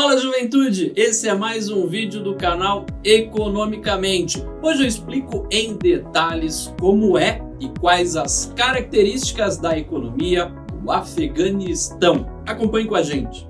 Fala juventude, esse é mais um vídeo do canal Economicamente. Hoje eu explico em detalhes como é e quais as características da economia do Afeganistão. Acompanhe com a gente.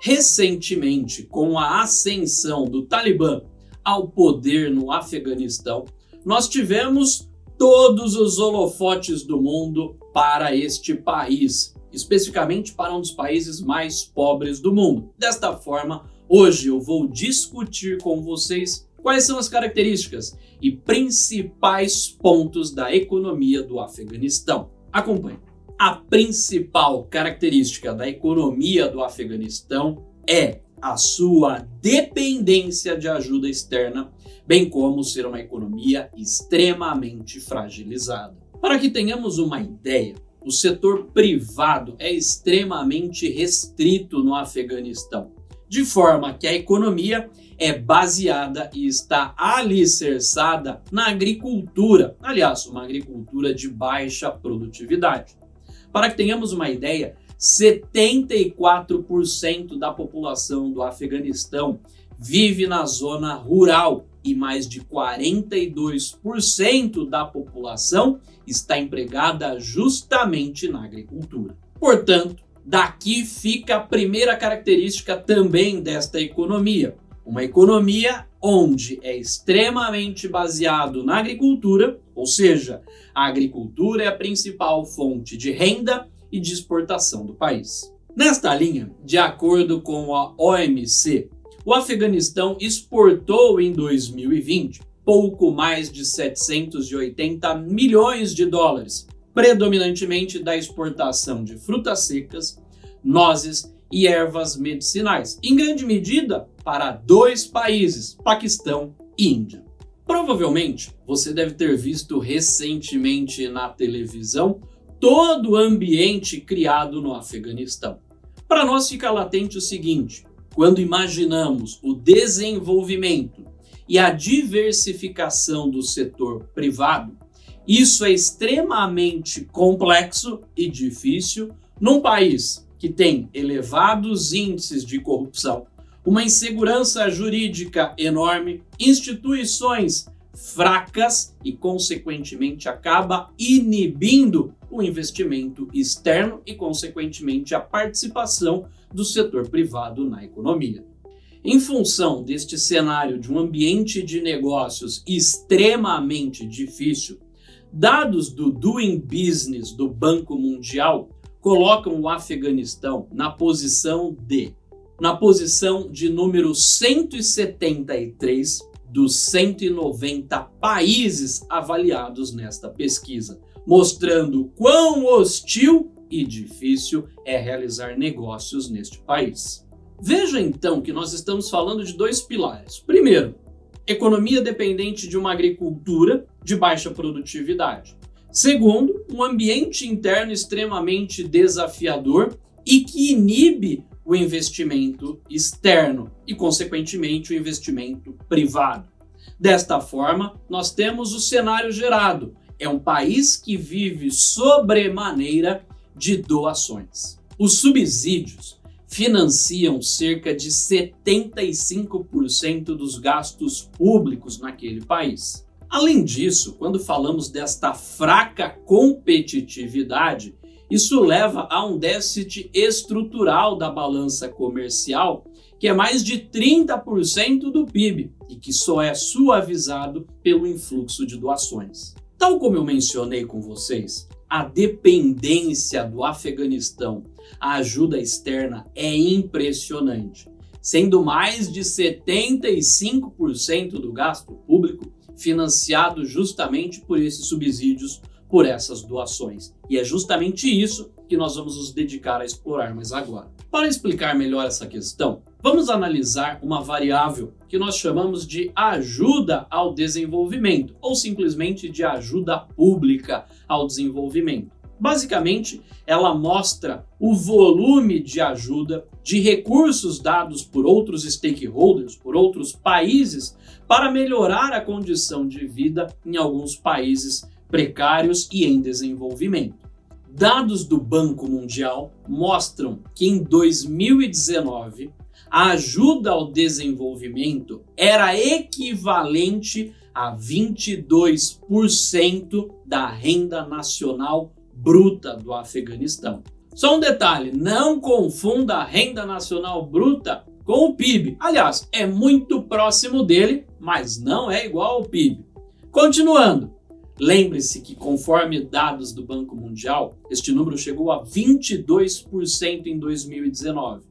Recentemente, com a ascensão do Talibã ao poder no Afeganistão, nós tivemos todos os holofotes do mundo para este país, especificamente para um dos países mais pobres do mundo. Desta forma, hoje eu vou discutir com vocês quais são as características e principais pontos da economia do Afeganistão. Acompanhe. A principal característica da economia do Afeganistão é a sua dependência de ajuda externa, bem como ser uma economia extremamente fragilizada. Para que tenhamos uma ideia, o setor privado é extremamente restrito no Afeganistão, de forma que a economia é baseada e está alicerçada na agricultura, aliás, uma agricultura de baixa produtividade. Para que tenhamos uma ideia, 74% da população do Afeganistão vive na zona rural e mais de 42% da população está empregada justamente na agricultura. Portanto, daqui fica a primeira característica também desta economia. Uma economia onde é extremamente baseado na agricultura, ou seja, a agricultura é a principal fonte de renda e de exportação do país. Nesta linha, de acordo com a OMC, o Afeganistão exportou em 2020 pouco mais de 780 milhões de dólares, predominantemente da exportação de frutas secas, nozes e ervas medicinais, em grande medida para dois países, Paquistão e Índia. Provavelmente você deve ter visto recentemente na televisão todo o ambiente criado no Afeganistão. Para nós fica latente o seguinte, quando imaginamos o desenvolvimento e a diversificação do setor privado, isso é extremamente complexo e difícil num país que tem elevados índices de corrupção, uma insegurança jurídica enorme, instituições fracas e, consequentemente, acaba inibindo o investimento externo e, consequentemente, a participação do setor privado na economia. Em função deste cenário de um ambiente de negócios extremamente difícil, dados do Doing Business do Banco Mundial colocam o Afeganistão na posição de na posição de número 173 dos 190 países avaliados nesta pesquisa, mostrando quão hostil e difícil é realizar negócios neste país. Veja então que nós estamos falando de dois pilares. Primeiro, economia dependente de uma agricultura de baixa produtividade. Segundo, um ambiente interno extremamente desafiador e que inibe o investimento externo e, consequentemente, o investimento privado. Desta forma, nós temos o cenário gerado. É um país que vive sobremaneira de doações. Os subsídios financiam cerca de 75% dos gastos públicos naquele país. Além disso, quando falamos desta fraca competitividade, isso leva a um déficit estrutural da balança comercial, que é mais de 30% do PIB e que só é suavizado pelo influxo de doações. Tal como eu mencionei com vocês, a dependência do Afeganistão à ajuda externa é impressionante, sendo mais de 75% do gasto público financiado justamente por esses subsídios por essas doações. E é justamente isso que nós vamos nos dedicar a explorar mais agora. Para explicar melhor essa questão, vamos analisar uma variável que nós chamamos de ajuda ao desenvolvimento, ou simplesmente de ajuda pública ao desenvolvimento. Basicamente, ela mostra o volume de ajuda, de recursos dados por outros stakeholders, por outros países, para melhorar a condição de vida em alguns países precários e em desenvolvimento. Dados do Banco Mundial mostram que em 2019 a ajuda ao desenvolvimento era equivalente a 22% da renda nacional bruta do Afeganistão. Só um detalhe, não confunda a renda nacional bruta com o PIB. Aliás, é muito próximo dele, mas não é igual ao PIB. Continuando, lembre-se que conforme dados do Banco Mundial, este número chegou a 22% em 2019,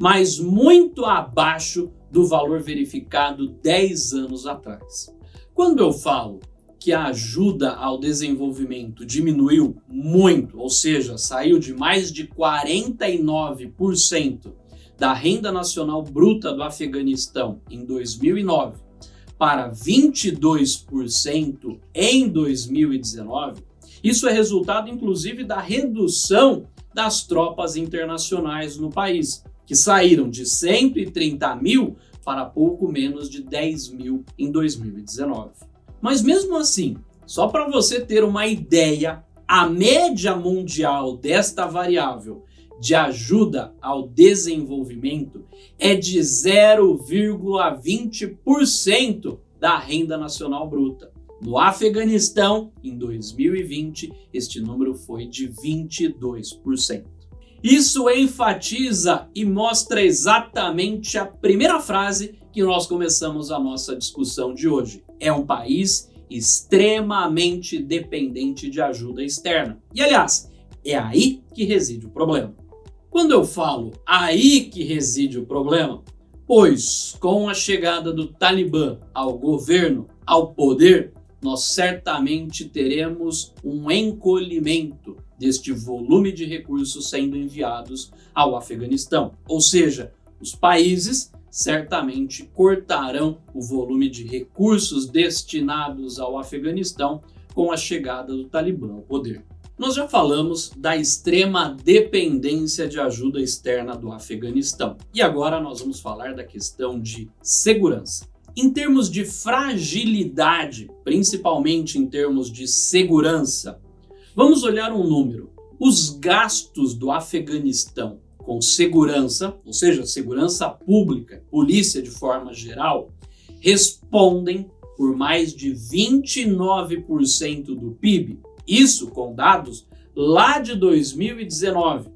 mas muito abaixo do valor verificado 10 anos atrás. Quando eu falo que a ajuda ao desenvolvimento diminuiu muito, ou seja, saiu de mais de 49% da renda nacional bruta do Afeganistão em 2009 para 22% em 2019, isso é resultado inclusive da redução das tropas internacionais no país, que saíram de 130 mil para pouco menos de 10 mil em 2019. Mas mesmo assim, só para você ter uma ideia, a média mundial desta variável de ajuda ao desenvolvimento é de 0,20% da renda nacional bruta. No Afeganistão, em 2020, este número foi de 22%. Isso enfatiza e mostra exatamente a primeira frase que nós começamos a nossa discussão de hoje. É um país extremamente dependente de ajuda externa. E aliás, é aí que reside o problema. Quando eu falo aí que reside o problema, pois com a chegada do Talibã ao governo, ao poder, nós certamente teremos um encolhimento deste volume de recursos sendo enviados ao Afeganistão. Ou seja, os países certamente cortarão o volume de recursos destinados ao Afeganistão com a chegada do Talibã ao poder. Nós já falamos da extrema dependência de ajuda externa do Afeganistão. E agora nós vamos falar da questão de segurança. Em termos de fragilidade, principalmente em termos de segurança, vamos olhar um número. Os gastos do Afeganistão com segurança, ou seja, segurança pública, polícia de forma geral, respondem por mais de 29% do PIB isso com dados lá de 2019.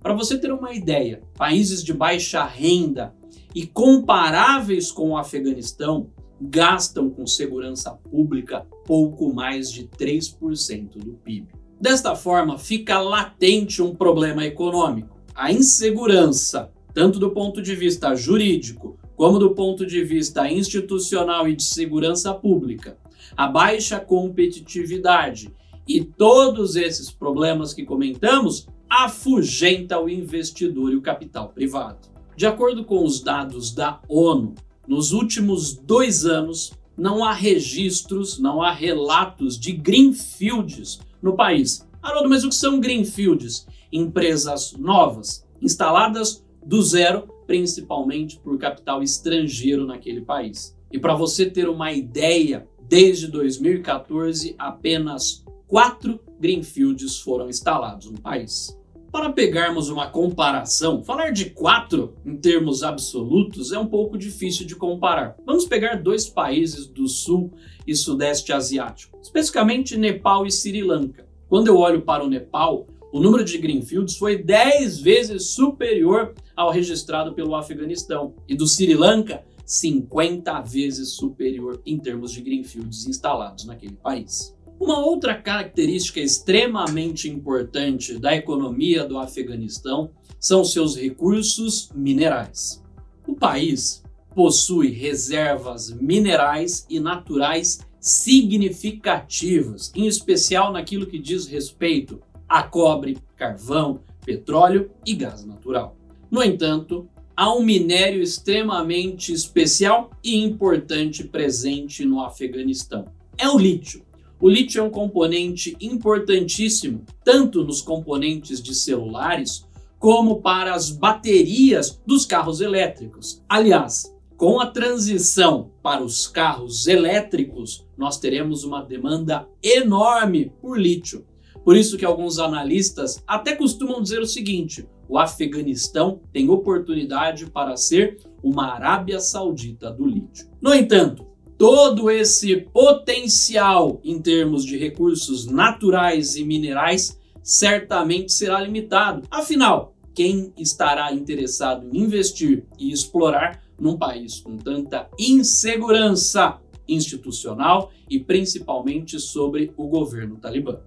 Para você ter uma ideia, países de baixa renda e comparáveis com o Afeganistão gastam com segurança pública pouco mais de 3% do PIB. Desta forma, fica latente um problema econômico. A insegurança, tanto do ponto de vista jurídico como do ponto de vista institucional e de segurança pública, a baixa competitividade e todos esses problemas que comentamos afugenta o investidor e o capital privado. De acordo com os dados da ONU, nos últimos dois anos não há registros, não há relatos de greenfields no país. Haroldo, mas o que são greenfields? Empresas novas, instaladas do zero, principalmente por capital estrangeiro naquele país. E para você ter uma ideia, desde 2014, apenas quatro greenfields foram instalados no país. Para pegarmos uma comparação, falar de quatro em termos absolutos é um pouco difícil de comparar. Vamos pegar dois países do sul e sudeste asiático, especificamente Nepal e Sri Lanka. Quando eu olho para o Nepal, o número de greenfields foi 10 vezes superior ao registrado pelo Afeganistão e do Sri Lanka 50 vezes superior em termos de greenfields instalados naquele país. Uma outra característica extremamente importante da economia do Afeganistão são seus recursos minerais. O país possui reservas minerais e naturais significativas, em especial naquilo que diz respeito a cobre, carvão, petróleo e gás natural. No entanto, há um minério extremamente especial e importante presente no Afeganistão. É o lítio. O lítio é um componente importantíssimo, tanto nos componentes de celulares, como para as baterias dos carros elétricos. Aliás, com a transição para os carros elétricos, nós teremos uma demanda enorme por lítio, Por isso que alguns analistas até costumam dizer o seguinte, o Afeganistão tem oportunidade para ser uma Arábia Saudita do lítio. No entanto, todo esse potencial em termos de recursos naturais e minerais certamente será limitado. Afinal, quem estará interessado em investir e explorar num país com tanta insegurança institucional e principalmente sobre o governo talibã?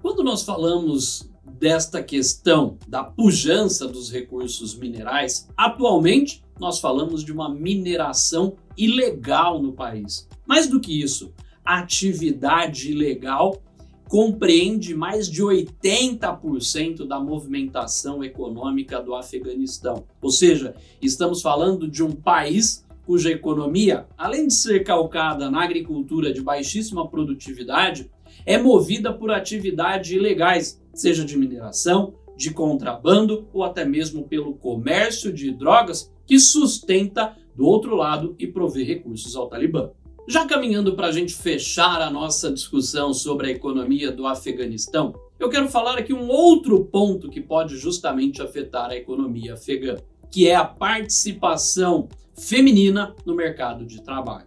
Quando nós falamos desta questão da pujança dos recursos minerais, atualmente nós falamos de uma mineração ilegal no país. Mais do que isso, atividade ilegal compreende mais de 80% da movimentação econômica do Afeganistão. Ou seja, estamos falando de um país cuja economia, além de ser calcada na agricultura de baixíssima produtividade, é movida por atividades ilegais, seja de mineração, de contrabando ou até mesmo pelo comércio de drogas que sustenta do outro lado e provê recursos ao Talibã. Já caminhando para a gente fechar a nossa discussão sobre a economia do Afeganistão, eu quero falar aqui um outro ponto que pode justamente afetar a economia afegã, que é a participação feminina no mercado de trabalho.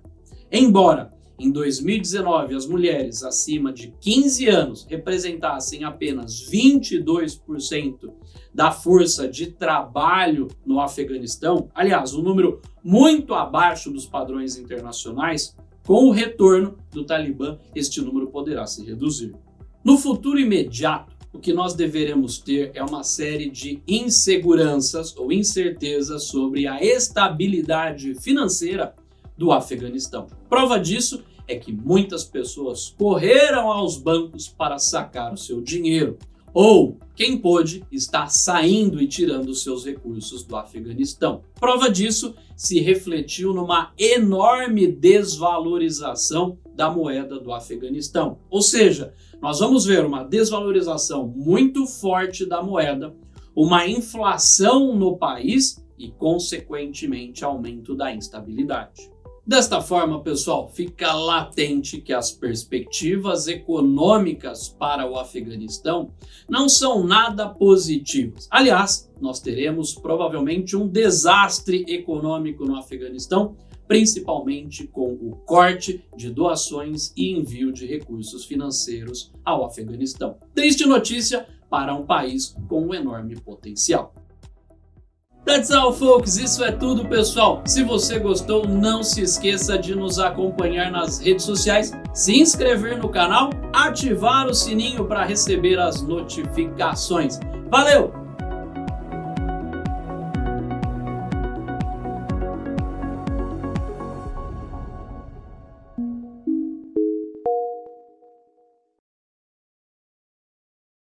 Embora em 2019 as mulheres acima de 15 anos representassem apenas 22% da força de trabalho no Afeganistão, aliás, um número muito abaixo dos padrões internacionais, com o retorno do Talibã, este número poderá se reduzir. No futuro imediato, o que nós deveremos ter é uma série de inseguranças ou incertezas sobre a estabilidade financeira do Afeganistão. Prova disso é que muitas pessoas correram aos bancos para sacar o seu dinheiro, ou quem pôde está saindo e tirando seus recursos do Afeganistão. Prova disso se refletiu numa enorme desvalorização da moeda do Afeganistão. Ou seja, nós vamos ver uma desvalorização muito forte da moeda, uma inflação no país e, consequentemente, aumento da instabilidade. Desta forma, pessoal, fica latente que as perspectivas econômicas para o Afeganistão não são nada positivas. Aliás, nós teremos provavelmente um desastre econômico no Afeganistão, principalmente com o corte de doações e envio de recursos financeiros ao Afeganistão. Triste notícia para um país com um enorme potencial. That's all, folks. Isso é tudo, pessoal. Se você gostou, não se esqueça de nos acompanhar nas redes sociais, se inscrever no canal, ativar o sininho para receber as notificações. Valeu!